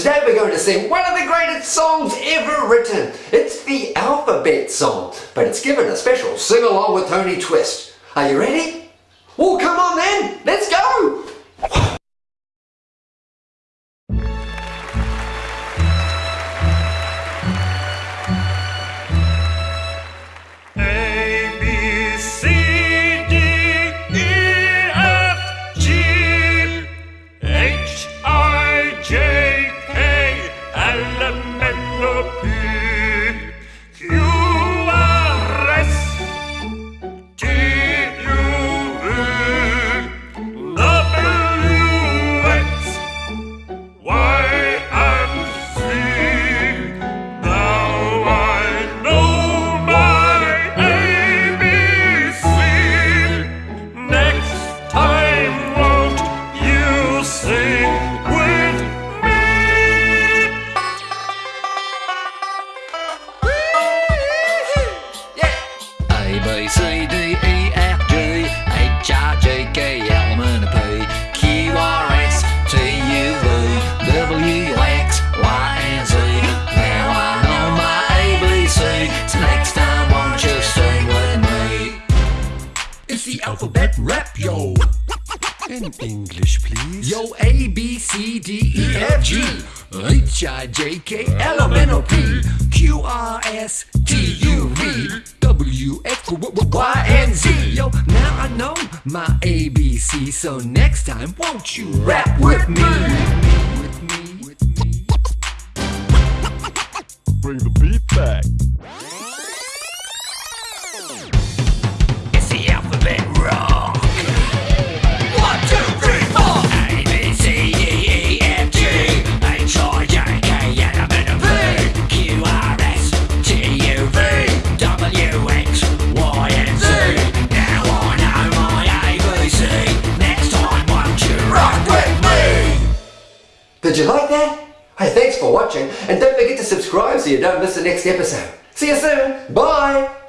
Today we're going to sing one of the greatest songs ever written. It's the alphabet song, but it's given a special sing-along with Tony Twist. Are you ready? Well, come on then, let's go! the people. C, D, E, F, G, H, I, J, K, L, M, N, P, Q, R, S, T, U, V, W, X, Y, and Z. Now I know my ABC, so next time won't you sing with me? It's the alphabet rap, yo. In English, please. Yo, A, B, C, D, E, F, G, H, I, J, K, L, M, N, O, P, Q, R, S, W, X, Y, and Z. Yo, now I know my ABC, so next time, won't you rap with me? With me, with me. Bring the beat back. Did you like that? Hey, thanks for watching, and don't forget to subscribe so you don't miss the next episode. See you soon. Bye.